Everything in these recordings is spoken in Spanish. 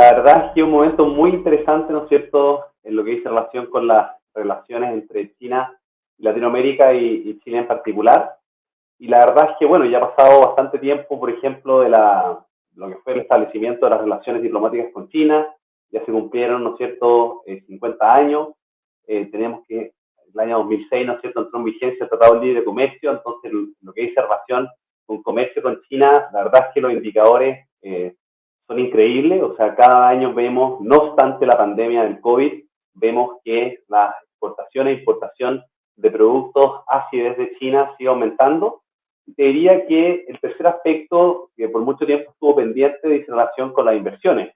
la verdad es que un momento muy interesante, ¿no es cierto?, en lo que dice relación con las relaciones entre China, Latinoamérica y, Chile en particular. Y la verdad es que, bueno, ya ha pasado bastante tiempo, por ejemplo, de la, lo que fue el establecimiento de las relaciones diplomáticas con China, ya se cumplieron, ¿no es cierto?, 50 eh, años. Eh, tenemos que, el año 2006, ¿no es cierto?, entró en vigencia el Tratado de Libre Comercio, entonces lo que dice relación con comercio con China, la verdad es que los indicadores eh, son increíbles, o sea, cada año vemos, no obstante la pandemia del COVID, vemos que la exportación e importación de productos hacia desde China sigue aumentando. Te diría que el tercer aspecto, que por mucho tiempo estuvo pendiente, de relación con las inversiones,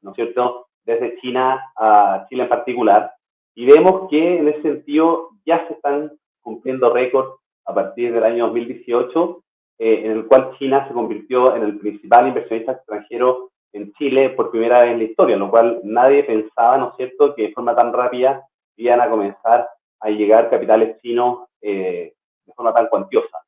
¿no es cierto?, desde China a Chile en particular. Y vemos que en ese sentido ya se están cumpliendo récords a partir del año 2018 eh, en el cual China se convirtió en el principal inversionista extranjero en Chile por primera vez en la historia, lo cual nadie pensaba, ¿no es cierto?, que de forma tan rápida iban a comenzar a llegar capitales chinos eh, de forma tan cuantiosa.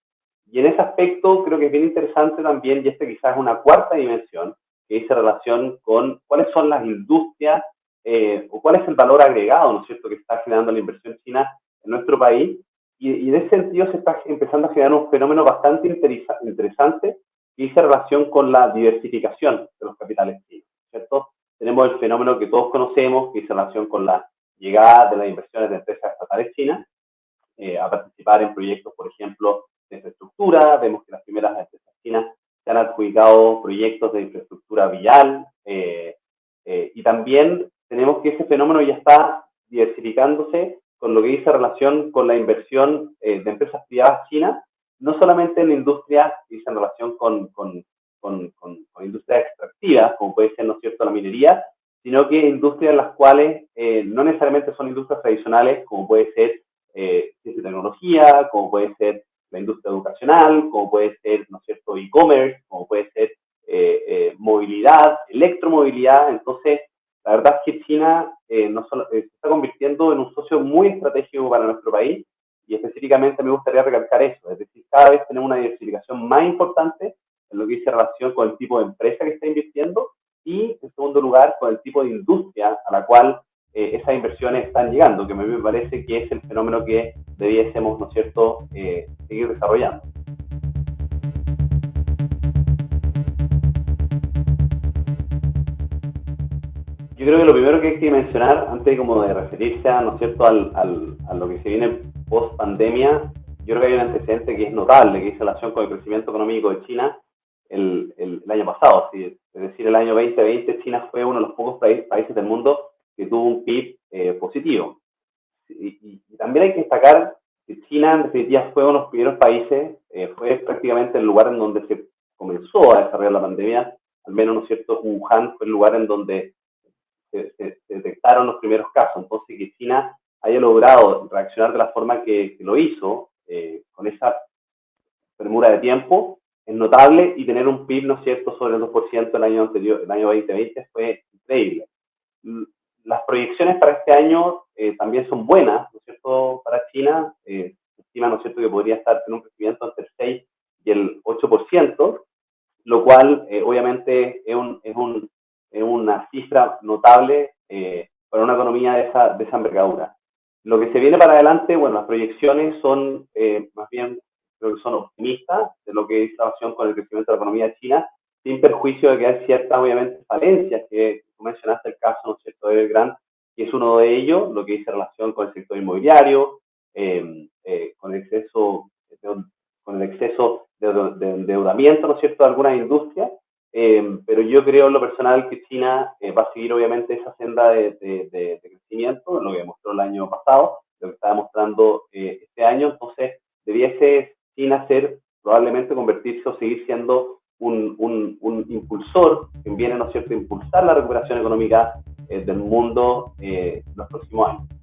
Y en ese aspecto creo que es bien interesante también, y este quizás es una cuarta dimensión, que dice relación con cuáles son las industrias eh, o cuál es el valor agregado, ¿no es cierto?, que está generando la inversión china en nuestro país y, en ese sentido se está empezando a generar un fenómeno bastante interesante que dice relación con la diversificación de los capitales chinos, ¿cierto? Tenemos el fenómeno que todos conocemos, que dice relación con la llegada de las inversiones de empresas estatales chinas eh, a participar en proyectos, por ejemplo, de infraestructura. Vemos que las primeras empresas chinas se han adjudicado proyectos de infraestructura vial eh, eh, y también tenemos que ese fenómeno ya está diversificándose con lo que dice relación con la inversión eh, de empresas privadas chinas, no solamente en industrias que dice en relación con, con, con, con, industrias extractivas, como puede ser, ¿no es cierto?, la minería, sino que industrias las cuales eh, no necesariamente son industrias tradicionales, como puede ser eh, ciencia y tecnología, como puede ser la industria educacional, como puede ser, ¿no es cierto?, e-commerce, como puede ser eh, movilidad, electromovilidad. Entonces, la verdad es que China eh, no solo, eh, se está convirtiendo en un socio muy estratégico para nuestro país y específicamente me gustaría recalcar eso, es decir, cada vez tenemos una diversificación más importante en lo que dice relación con el tipo de empresa que está invirtiendo y, en segundo lugar, con el tipo de industria a la cual eh, esas inversiones están llegando, que me parece que es el fenómeno que debiésemos, ¿no es cierto?, seguir desarrollando. Yo creo que lo primero que hay que mencionar, antes como de referirse a, ¿no es cierto?, al, al, a lo que se viene post pandemia, yo creo que hay un antecedente que es notable, que es relación con el crecimiento económico de China el, el, año pasado. Es decir, el año 2020 China fue uno de los pocos países del mundo que tuvo un PIB eh, positivo. Y, también hay que destacar que China, en definitiva, fue uno de los primeros países, eh, fue prácticamente el lugar en donde se comenzó a desarrollar la pandemia, al menos, ¿no es cierto?, Wuhan fue el lugar en donde se, detectaron los primeros casos. Entonces, que China haya logrado reaccionar de la forma que, lo hizo, eh, con esa premura de tiempo, es notable y tener un PIB, ¿no es cierto?, sobre el 2% el año anterior, el año 2020 fue increíble. Las proyecciones para este año eh, también son buenas, ¿no es cierto?, para China. Eh, se estima, ¿no es cierto?, que podría estar en un crecimiento entre el 6 y el 8%, lo cual obviamente es un, es un es una cifra notable eh, para una economía de esa, de esa envergadura. Lo que se viene para adelante, bueno, las proyecciones son eh, más bien, creo que son optimistas de lo que es relación con el crecimiento de la economía de China, sin perjuicio de que hay ciertas, obviamente, falencias, que tú mencionaste el caso, ¿no es cierto?, de Belgrand, que es uno de ellos, lo que dice relación con el sector inmobiliario, eh, con el exceso, con el exceso de, de endeudamiento, ¿no es cierto?, de algunas industrias, eh, pero yo creo en lo personal que China eh, va a seguir obviamente esa senda de, de, crecimiento, lo que demostró el año pasado, lo que está demostrando eh, este año. Entonces, debiese China ser, probablemente convertirse o seguir siendo un, impulsor que viene, ¿no cierto?, impulsar la recuperación económica del mundo los próximos años.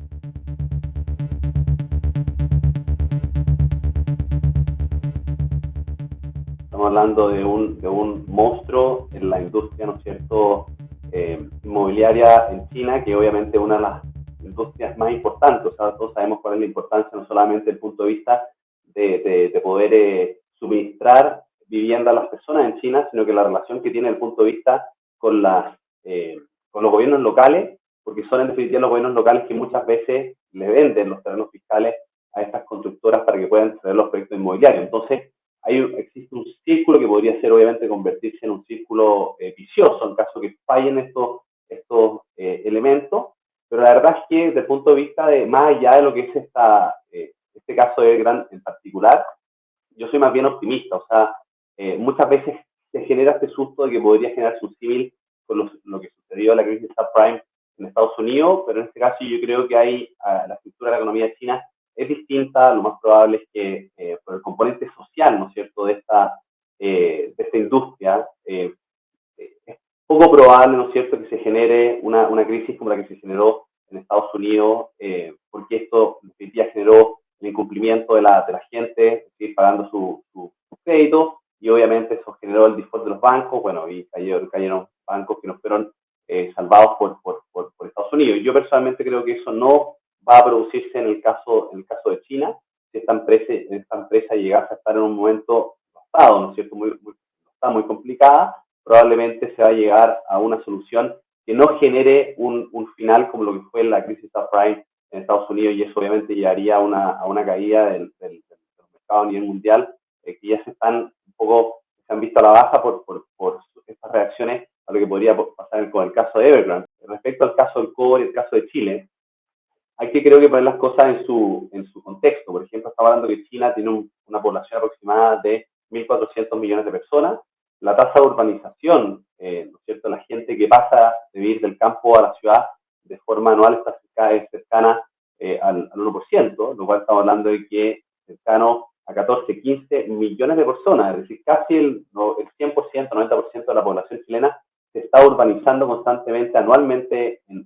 Hablando de un, de un monstruo en la industria, ¿no es cierto?, eh, inmobiliaria en China, que obviamente es una de las industrias más importantes. O sea, todos sabemos cuál es la importancia, no solamente desde el punto de vista de, de, poder eh, suministrar vivienda a las personas en China, sino que la relación que tiene el punto de vista con las eh, con los gobiernos locales, porque son en definitiva los gobiernos locales que muchas veces le venden los terrenos fiscales a estas constructoras para que puedan tener los proyectos inmobiliarios. Entonces, hay, existe un círculo que podría ser obviamente convertirse en un círculo eh, vicioso en caso que fallen estos, estos eh, elementos, pero la verdad es que desde el punto de vista de más allá de lo que es esta, eh, este caso de Gran en particular, yo soy más bien optimista, o sea, muchas veces se genera este susto de que podría generarse un civil con lo que sucedió en la crisis subprime en Estados Unidos, pero en este caso yo creo que hay la estructura de la economía China es distinta, lo más probable es que eh, por el componente social, ¿no es cierto?, de esta, eh, de esta industria, eh, es poco probable, ¿no es cierto?, que se genere una, una crisis como la que se generó en Estados Unidos, porque esto en definitiva generó el incumplimiento de la, de la gente, seguir pagando su, su, crédito, y obviamente eso generó el default de los bancos, bueno, y cayeron, cayeron bancos que no fueron salvados por, por, por, por Estados Unidos. Yo personalmente creo que eso no va a producirse en el caso, en el caso de China, si esta empresa, esta empresa llegase a estar en un momento pasado, ¿no es cierto?, muy, está muy complicada, probablemente se va a llegar a una solución que no genere un, un final como lo que fue la crisis subprime en Estados Unidos y eso obviamente llevaría a una, a una caída del, del, mercado a nivel mundial, eh, que ya se están un poco, se han visto a la baja por, por, por estas reacciones a lo que podría pasar con el caso de Evergrande. Respecto al caso del cobre el caso de Chile, hay que creo que poner las cosas en su, en su contexto. Por ejemplo, estamos hablando que China tiene una población aproximada de 1.400 millones de personas. La tasa de urbanización, eh, ¿no es cierto? La gente que pasa de vivir del campo a la ciudad de forma anual está cercana, cercana eh, al, 1%, lo cual estamos hablando de que cercano a 14, 15 millones de personas, es decir, casi el, el 100%, 90% de la población chilena se está urbanizando constantemente, anualmente en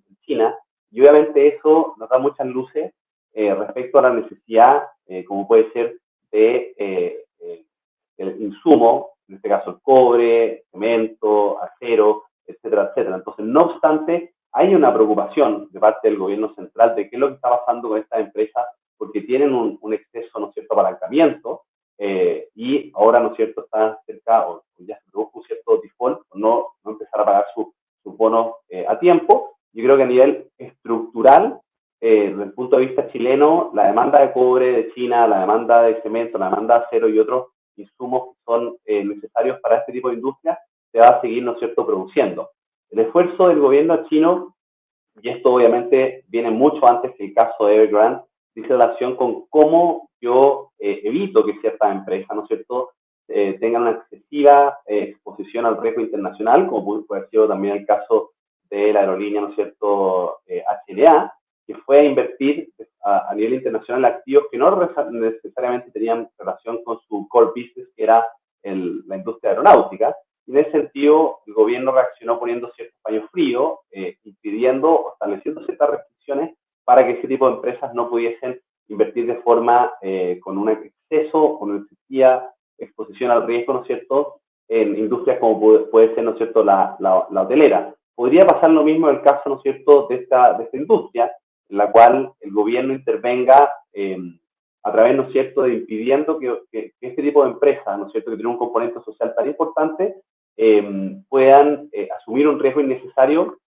y obviamente eso nos da muchas luces eh, respecto a la necesidad, eh, como puede ser, de eh, el insumo, en este caso el cobre, cemento, acero, etcétera, etcétera. Entonces, no obstante, hay una preocupación de parte del gobierno central de qué es lo que está pasando con estas empresas, porque tienen un, un exceso, ¿no es cierto?, apalancamiento, y ahora, ¿no es cierto?, están cerca, o ya se produjo un cierto default, no, no empezar a pagar sus su bonos a tiempo, yo creo que a nivel estructural, eh, desde el punto de vista chileno, la demanda de cobre de China, la demanda de cemento, la demanda de acero y otros insumos que son eh, necesarios para este tipo de industria, se va a seguir, ¿no es cierto?, produciendo. El esfuerzo del gobierno chino, y esto obviamente viene mucho antes que el caso de Evergrande, dice relación con cómo yo eh, evito que ciertas empresas, ¿no es cierto?, tengan una excesiva exposición al riesgo internacional, como puede haber sido también el caso de la aerolínea, ¿no es cierto?, eh, HLA, que fue a invertir a, nivel internacional activos que no necesariamente tenían relación con su core business, que era la industria aeronáutica. Y en ese sentido, el gobierno reaccionó poniendo ciertos paños fríos, eh, impidiendo o estableciendo ciertas restricciones para que ese tipo de empresas no pudiesen invertir de forma eh, con un exceso, con una exposición al riesgo, ¿no es cierto?, en industrias como puede, ser, ¿no es cierto?, la, la hotelera. Podría pasar lo mismo en el caso, ¿no es cierto?, de esta, de esta industria, en la cual el gobierno intervenga em, a través, ¿no es cierto?, de impidiendo que, este tipo de empresas, ¿no es cierto?, que tiene un componente social tan importante, em, puedan eh, asumir un riesgo innecesario,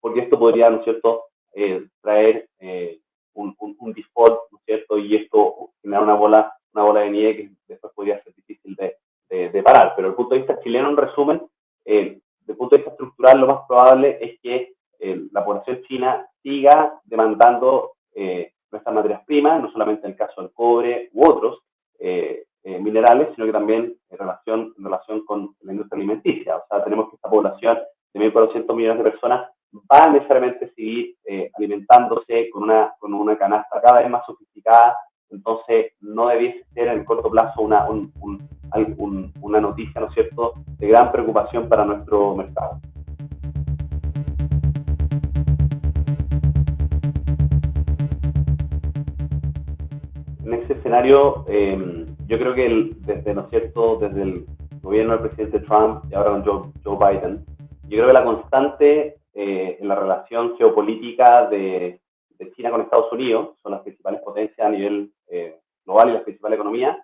porque esto podría, ¿no es cierto?, eh, traer eh, un, un, default, ¿no es cierto?, y esto generar una bola, una bola de nieve que después podría ser difícil de, de, parar. Pero desde el punto de vista chileno, en resumen, desde el punto de vista estructural, lo más probable es que eh, la población china siga demandando eh, nuestras materias primas, no solamente en el caso del cobre u otros eh, minerales, sino que también en relación, en relación con la industria alimenticia. O sea, tenemos que esta población de 1.400 millones de personas va a necesariamente seguir alimentándose con una, con una canasta cada vez más sofisticada, entonces no debiese ser en el corto plazo una, un, una noticia, ¿no es cierto?, de gran preocupación para nuestro mercado. Ese escenario, eh, yo creo que desde, ¿no es cierto?, desde el gobierno del presidente Trump y ahora con Joe, Biden, yo creo que la constante eh, en la relación geopolítica de, China con Estados Unidos, son las principales potencias a nivel eh, global y las principales economías,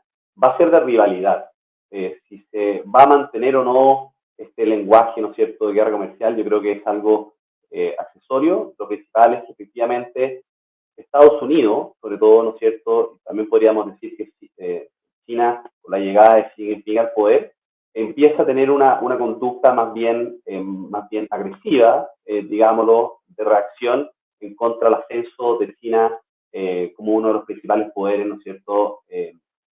va a ser de rivalidad. Eh, si se va a mantener o no este lenguaje, ¿no es cierto?, de guerra comercial, yo creo que es algo eh, accesorio. Lo principal es que efectivamente Estados Unidos, sobre todo, ¿no es cierto?, también podríamos decir que eh, China, con la llegada de Xi Jinping al poder, empieza a tener una, una conducta más bien, eh, más bien agresiva, digámoslo, de reacción en contra del ascenso de China como uno de los principales poderes, ¿no es cierto?,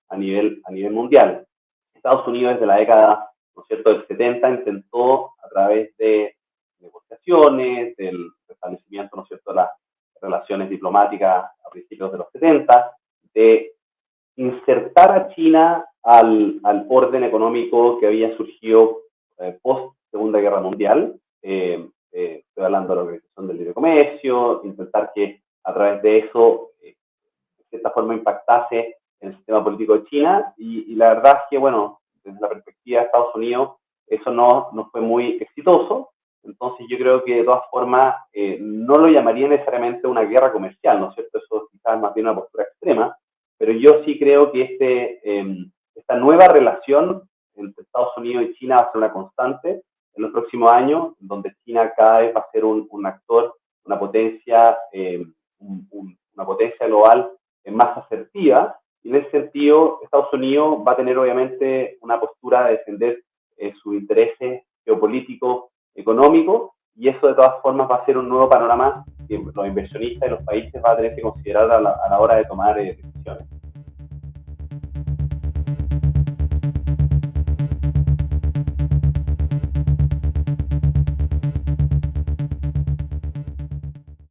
a, nivel, a nivel mundial. Estados Unidos desde la década, ¿no es cierto?, del 70 intentó a través de negociaciones, del restablecimiento, ¿no es cierto?, de las relaciones diplomáticas a principios de los 70, de insertar a China al, al orden económico que había surgido eh, post Segunda Guerra Mundial. Eh, eh, estoy hablando de la Organización del Libre Comercio, intentar que a través de eso, de cierta forma, impactase en el sistema político de China. Y, y, la verdad es que, bueno, desde la perspectiva de Estados Unidos, eso no, no fue muy exitoso. Entonces yo creo que de todas formas eh, no lo llamaría necesariamente una guerra comercial, ¿no es cierto? Eso quizás más bien una postura extrema, pero yo sí creo que este, eh, esta nueva relación entre Estados Unidos y China va a ser una constante en los próximos años, donde China cada vez va a ser un, un actor, una potencia, eh, un, un, una potencia global más asertiva. Y en ese sentido, Estados Unidos va a tener obviamente una postura de defender sus intereses geopolíticos económico y eso de todas formas va a ser un nuevo panorama que los inversionistas y los países van a tener que considerar a la, a la hora de tomar eh, decisiones.